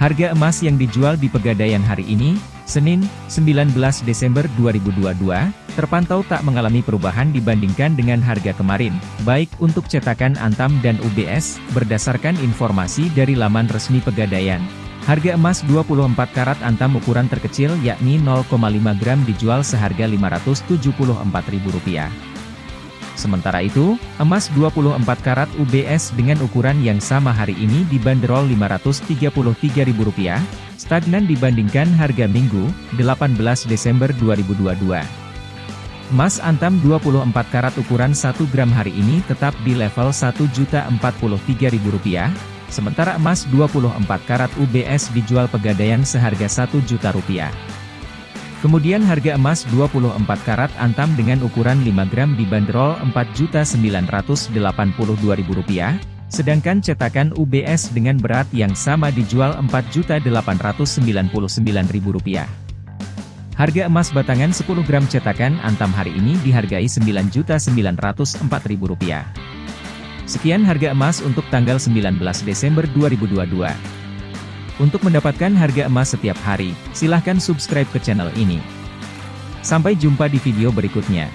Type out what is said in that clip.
Harga emas yang dijual di Pegadaian hari ini, Senin, 19 Desember 2022, terpantau tak mengalami perubahan dibandingkan dengan harga kemarin, baik untuk cetakan Antam dan UBS, berdasarkan informasi dari laman resmi Pegadaian. Harga emas 24 karat Antam ukuran terkecil yakni 0,5 gram dijual seharga Rp574.000. Sementara itu, emas 24 karat UBS dengan ukuran yang sama hari ini dibanderol Rp533.000, stagnan dibandingkan harga Minggu, 18 Desember 2022. Emas antam 24 karat ukuran 1 gram hari ini tetap di level Rp1.043.000, sementara emas 24 karat UBS dijual pegadaian seharga Rp1 juta rupiah. Kemudian harga emas 24 karat antam dengan ukuran 5 gram dibanderol Rp4.982.000, sedangkan cetakan UBS dengan berat yang sama dijual Rp4.899.000. Harga emas batangan 10 gram cetakan antam hari ini dihargai Rp9.904.000. Sekian harga emas untuk tanggal 19 Desember 2022. Untuk mendapatkan harga emas setiap hari, silahkan subscribe ke channel ini. Sampai jumpa di video berikutnya.